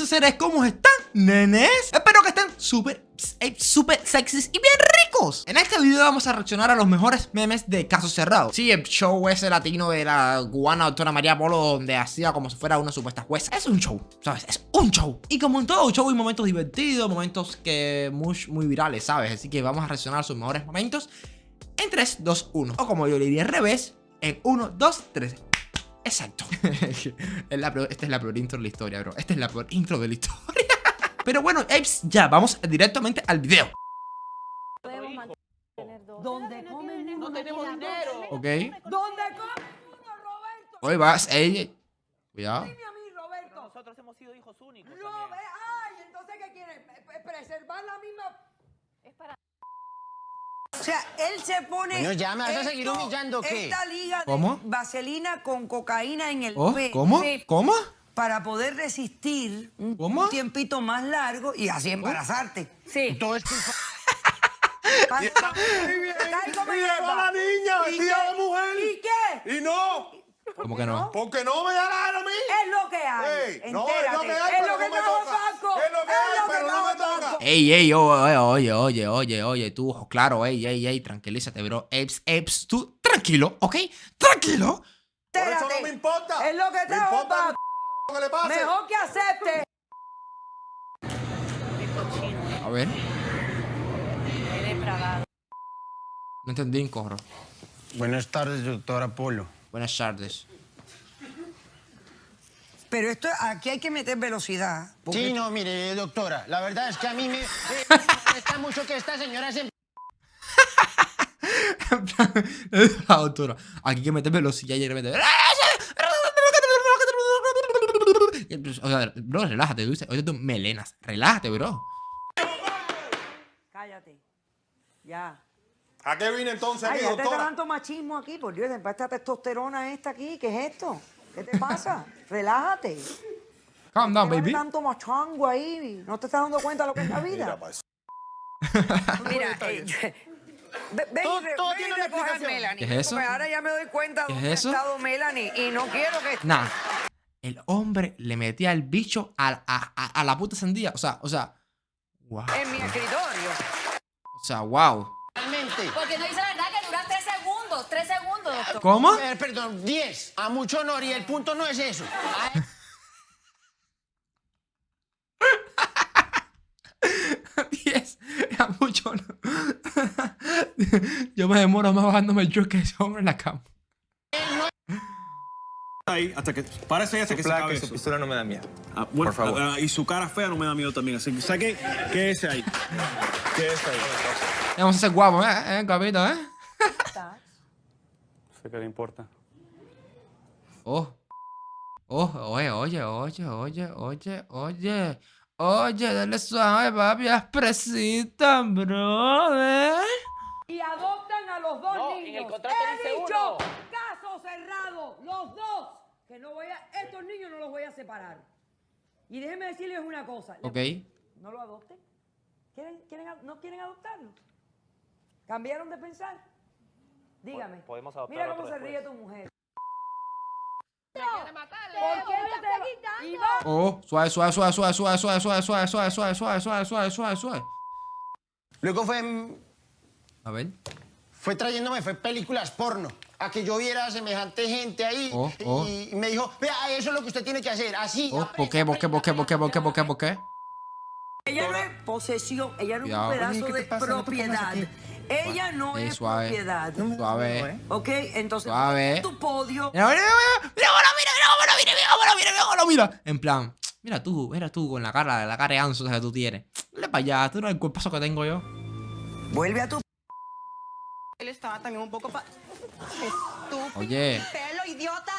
mis seres, ¿cómo están, nenes? Espero que estén súper, eh, súper sexys y bien ricos En este video vamos a reaccionar a los mejores memes de Caso Cerrado Sí, el show ese latino de la cubana doctora María Polo Donde hacía como si fuera una supuesta jueza Es un show, ¿sabes? Es un show Y como en todo show hay momentos divertidos, momentos que muy, muy virales, ¿sabes? Así que vamos a reaccionar a sus mejores momentos En 3, 2, 1 O como yo le diría al revés En 1, 2, 3 Exacto. esta es la peor intro de la historia, bro. Esta es la peor intro de la historia. Pero bueno, Apes, ya, vamos directamente al video. ¿Dónde comen No tenemos dinero. Ok. ¿Dónde comen uno, Roberto? Hoy vas, ey. Cuidado. Dime a mí, Roberto. Nosotros hemos sido hijos únicos. No, ay, entonces ¿qué quieren? P- Preservar la misma... O sea, él se pone... Bueno, ya, ¿me vas a seguir humillando qué? Esta liga de ¿Cómo? vaselina con cocaína en el Oh, ¿Cómo? ¿Cómo? Para poder resistir un ¿Cómo? tiempito más largo y así embarazarte. Sí. Todo es culpa. Tal como Y llegó hierba. la niña ¿Y vestida qué? de mujer. ¿Y qué? Y no, ¿Cómo que no? porque no me da la gana a mí. Es lo que hay. Ey, no, es lo que hay, es pero lo que no me toca. Es lo que hay, pero no me toca. Ey, ey, oye, oye, oye, oye, oye, tú, claro, ey, ey, ey, tranquilízate, bro. Apes, Apes, tú, tranquilo, ¿ok? Tranquilo. Por eso no me importa. Es lo que Me trajo importa lo que le pase. Mejor que acepte. A ver. No entendí corro. Buenas tardes, doctora Polo. Buenas tardes. Pero esto, aquí hay que meter velocidad. porque- Sí, no, mire, doctora, la verdad es que a mí me, me molesta mucho que esta señora se... La doctora. Aquí hay que meter velocidad y de repente. O sea, bro, relájate, tú dices, oye, tú melenas. Relájate, bro. Cállate. Ya. ¿A qué vine entonces Ay, aquí, ya doctora? tanto machismo aquí, por Dios, esta testosterona esta aquí, ¿qué es esto? ¿Qué te pasa? Relájate. Calm down, ¿Qué vale baby. tanto machango ahí? ¿No te estás dando cuenta de lo que es la vida? Mira. Mira, eh, ven Todo- todo ven tiene una a. Melanie. ¿Qué es eso? Porque ahora ya me doy cuenta de ¿Qué es dónde eso? ha estado Melanie y no quiero que... Nah. El hombre le metía el bicho a, a, a, a la puta sandía. O sea, o sea. Wow. En mi escritorio. O sea, wow. Realmente. Porque no dice la verdad que duran tres segundos, tres segundos, doctor. ¿Cómo? A perdón, 10. A mucho honor y el punto no es eso. A- Diez. Era mucho, ¿no? Yo me demoro más bajándome yo que ese hombre en la cama. Ahí hasta que ahí hasta que se acabe eso. pistola no me da miedo. Ah, bueno, por favor. ah, y su cara fea no me da miedo también. Así que saque que ese ahí. Que ese ahí. Vamos a ser guapos, ¿eh? ¿Eh, guapito, eh? sé qué le importa. Oh. Oh, oye, oye, oye, oye, oye, oye. Oye, dale suave, papi, expresita, brother. Y adoptan a los dos No, en niños. el contrato dice uno. caso cerrado, los dos. Que no voy a, estos niños no los voy a separar. Y déjenme decirles una cosa. Ok. ¿No lo adopten? ¿Quieren, quieren, ¿No quieren adoptarlo? ¿Cambiaron de pensar? Dígame. Podemos adoptar Mira cómo se ríe tu mujer. ¿Por ¿Por qué no te Oh, suave, suave, suave, suave, suave, suave, suave, suave, suave, suave, suave, suave, suave, suave, suave. Luego fue, A ver. fue trayéndome, fue películas porno. A que yo viera semejante gente ahí. Oh, oh. Y me dijo, vea, eso es lo que usted tiene que hacer. Así. Oh, ¿por qué, por qué, por qué, por qué, por qué, por qué, por qué? Ella no es posesión, ella no es un pedazo Oye, ¿qué te de propiedad. Ella no Eh, es suave. propiedad. Suave. ¿Ok? Entonces, Suave. tu podio. Mira, mira, mira, mira, mira, mira, mira, mira, mira. En plan, mira tú, mira tú con la cara, la cara de anso que tú tienes. Dale para allá, tú no el cuerpazo que tengo yo. Vuelve a tu estaba también un poco pa... Estúpido. Oye. Pelo, idiota.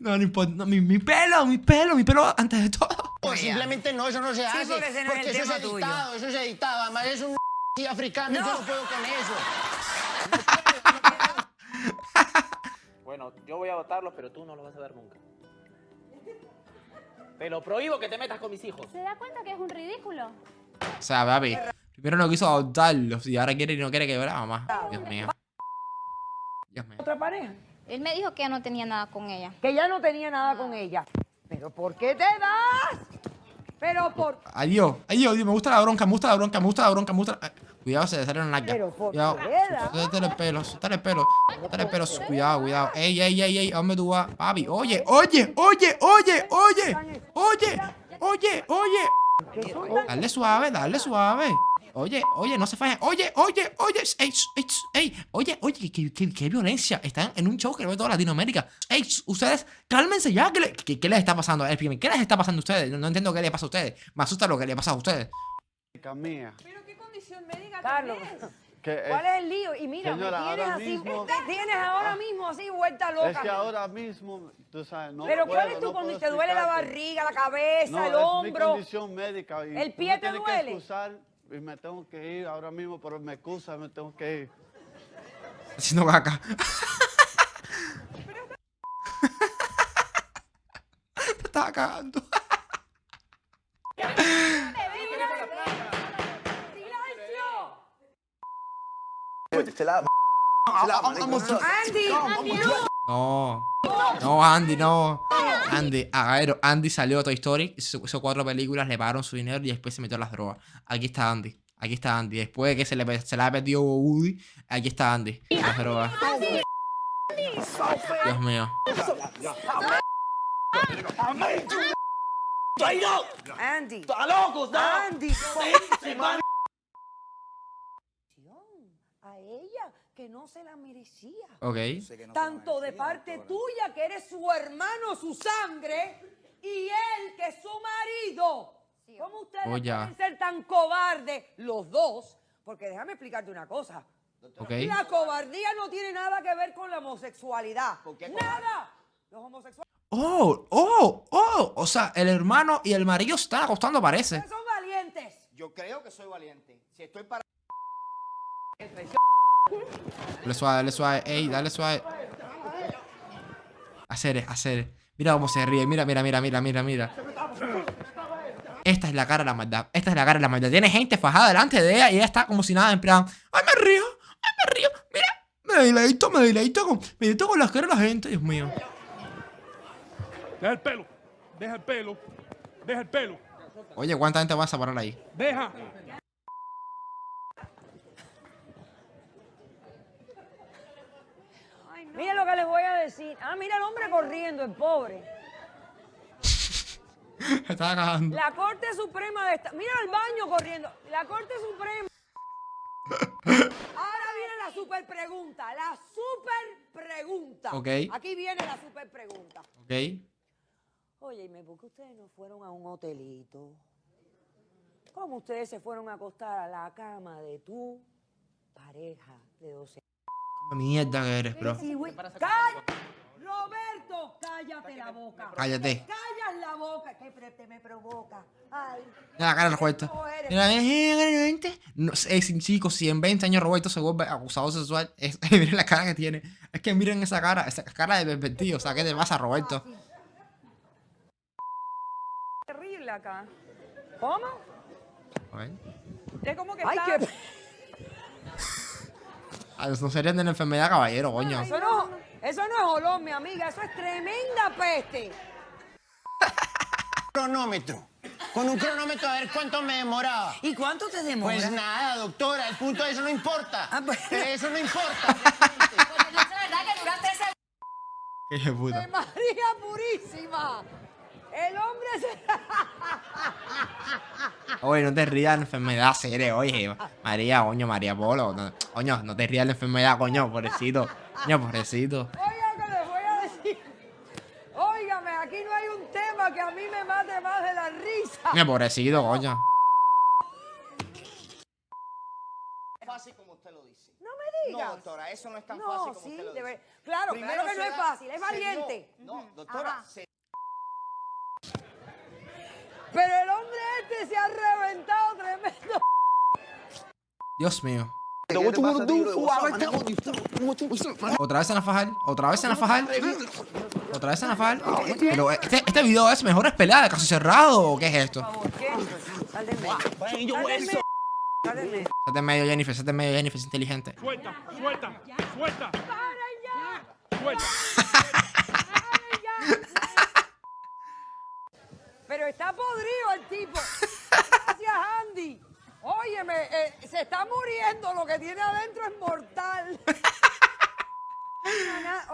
No, no importa, no, mi, mi pelo, mi pelo, mi pelo antes de todo. O simplemente no, eso no se hace. porque ese no es el eso tema es tuyo. editado, eso es editado. Además es un africano, yo no puedo con eso. Bueno, yo voy a adoptarlos, pero tú no los vas a ver nunca. Te lo prohíbo que te metas con mis hijos. ¿Se da cuenta que es un ridículo? O sea, papi, Primero no quiso adoptarlos y ahora quiere y no quiere que vea más. Dios mío. Dios mío. ¿Otra pareja? Él me dijo que ya no tenía nada con ella. Que ya no tenía nada con ella. ¿Pero por qué te das? Pero por... Adiós, adiós, me gusta la bronca, me gusta la bronca, me gusta la bronca, me gusta la... Cuidado, se le sale una nalga. Pero cuidado. Suéltale el pelo, suéltale pelo. Pelo. Cuidado, cuidado. Ey, ey, ey, ey. ¿Dónde tú vas? Papi, oye, oye, oye, oye, oye. Oye, oye, oye. Dale suave, dale suave. Oye, oye, no se fajen. Oye, oye, oye, ey, ey, ey, oye, oye, qué, qué- qué violencia. Están en un show que lo ve toda Latinoamérica. Ey, ustedes, cálmense ya. ¿Qué, le- qué- qué les está pasando? Explíquenme, ¿Qué les está pasando a ustedes? No, no entiendo qué les pasa a ustedes. Me asusta lo que les pasa a ustedes. mía. Pero qué condición médica Carlos, Que ¿cuál es el lío? Y mira, Señora, me tienes así, mismo- me tienes ahora mismo así vuelta loca. Es que ahora mismo, tú sabes, no Pero ¿cuál puedo, es tu no condición? ¿Te duele la barriga, la cabeza, No, el es mi hombro? condición médica. Y ¿El pie te tienes duele? Que excusar y me tengo que ir ahora mismo, pero me excusa, me tengo que ir. Haciendo caca. Me estaba cagando. Andy, No. No, Andy, no. Andy, a ver, Andy salió de Toy Story, hizo, cuatro películas, le pagaron su dinero y después se metió a las drogas. Aquí está Andy. Aquí está Andy. Después de que se le, se le ha perdido Woody, aquí está Andy. Las drogas. Dios mío. Andy. Andy. A ella que no se la merecía. Ok. Tanto de parte tuya, que eres su hermano, su sangre, y él, que es su marido. ¿Cómo ustedes Oh, ya. pueden ser tan cobardes, los dos? Porque déjame explicarte una cosa. Ok. La cobardía no tiene nada que ver con la homosexualidad. ¡Nada! Los homosexuales Oh, oh, oh. O sea, el hermano y el marido se están acostando, parece. son valientes. Yo creo que soy valiente. Si estoy para... Dale suave, dale suave. Ey, dale suave. Hacer, hacer. Mira cómo se ríe. Mira, mira, mira, mira, mira, mira. Esta es la cara de la maldad. Esta es la cara de la maldad. Tiene gente fajada delante de ella y ella está como si nada, en plan. ¡Ay, me río! ¡Ay, me río! Mira, me deleito, me deleito con, me deleito con las caras de la gente, Dios mío. Deja el pelo. Deja el pelo. Deja el pelo. Oye, ¿cuánta gente va a separar ahí? Deja. Mira lo que les voy a decir. Ah, mira el hombre corriendo, el pobre. Estaba cagando. La Corte Suprema de esta... Mira el baño corriendo. La Corte Suprema... Ahora viene la super pregunta. La super pregunta. Ok. Aquí viene la super pregunta. Ok. Oye, ¿y por qué ustedes no fueron a un hotelito? ¿Cómo ustedes se fueron a acostar a la cama de tu pareja de 12 Qué mierda que eres, bro. ¡Cállate! Roberto, cállate la boca. Cállate. Callas la boca, que me provoca. Ay. Mira la cara de Roberto. Mira, mira, mira, No, sé, si- chicos, si en 20 años Roberto se vuelve acusador sexual, es, miren la cara que tiene. Es que miren esa cara, esa cara de pervertido. O sea, ¿qué te pasa, Roberto? Terrible acá. ¿Cómo? A ver. Es como que Ay, está... qué... No serían de la enfermedad, caballero, coño. Eso no, eso no es olor, mi amiga. Eso es tremenda peste. Cronómetro. Con un cronómetro a ver cuánto me demoraba. ¿Y cuánto te demora? Pues nada, doctora, el punto de eso no importa. Ah, pues- Eso no importa. Porque no es verdad que duraste ese... Qué puta. María Purísima. El hombre se... Oye, no te rías de la enfermedad seria, oye. María, coño, María Polo. no- coño, no te rías de la enfermedad, coño, pobrecito. Coño, pobrecito. Oiga, que les voy a decir. Óigame, aquí no hay un tema que a mí me mate más de la risa. Coño, pobrecito, coño. Fácil como usted lo dice. No me digas. No, doctora, eso no es tan No, fácil como sí, usted lo dice. claro, claro que no es fácil, es valiente. No, doctora, se Pero el hombre este se ha reventado tremendo. Dios mío. Otra vez en la fajal, otra vez en la fajal, otra vez en la fajal. Pero este, este video es mejores peleas de caso cerrado o qué es esto? Sete en medio, Jennifer, sete en medio, Jennifer, es inteligente. Suelta, suelta, suelta. Suelta. Pero está podrido el tipo. Gracias, Andy. Óyeme, eh, se está muriendo. Lo que tiene adentro es mortal.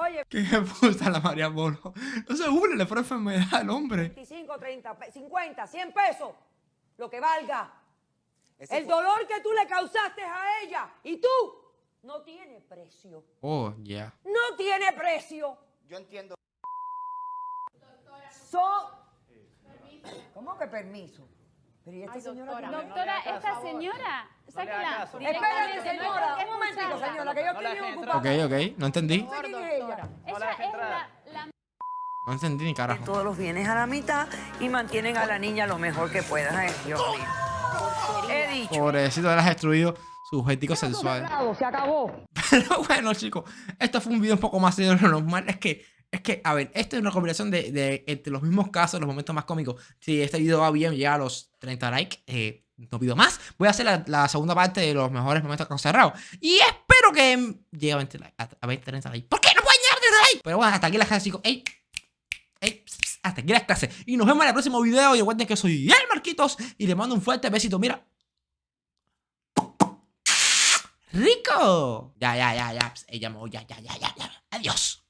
Oye, Qué puta la María Bono. No se burle, le fue enfermedad al hombre. 25, 30, pe- 50, 100 pesos. Lo que valga. El dolor que tú le causaste a ella y tú no tiene precio. Oh, ya. No tiene precio. Yo entiendo. Son. ¿Cómo que permiso? Pero ¿y esta señora qué? Doctora, esta señora, sáquela. Espérate, señora. Un momentito, señora, que yo estoy bien ocupada. Ok, ok, no entendí. Quién es ella. Ella es la, la No entendí ni carajo. todos los bienes a la mitad y mantienen a la niña lo mejor que puedan. Ay, Dios mío. He dicho. Pobrecito, has destruido su objeto sexual. Se acabó. Pero bueno, chicos, esto fue un video un poco más serio de lo normal. Es que, es que, a ver, esto es una combinación de, de entre los mismos casos, los momentos más cómicos. Si este video va bien, llega a los 30 likes, eh, no pido más. Voy a hacer la, segunda parte de los mejores momentos que cerrado. Y espero que llegue a 20 likes. A, a 20, 30 likes. ¿Por qué no pueden llegar a 30 likes? Pero bueno, hasta aquí las clases, chicos. ¡Ey! ¡Ey! hasta aquí las clases. Y nos vemos en el próximo video. Y recuerden que soy el Marquitos. Y les mando un fuerte besito. Mira. ¡Rico! Ya, ya, ya, ya. Ella ya, ya, ya, ya. Adiós.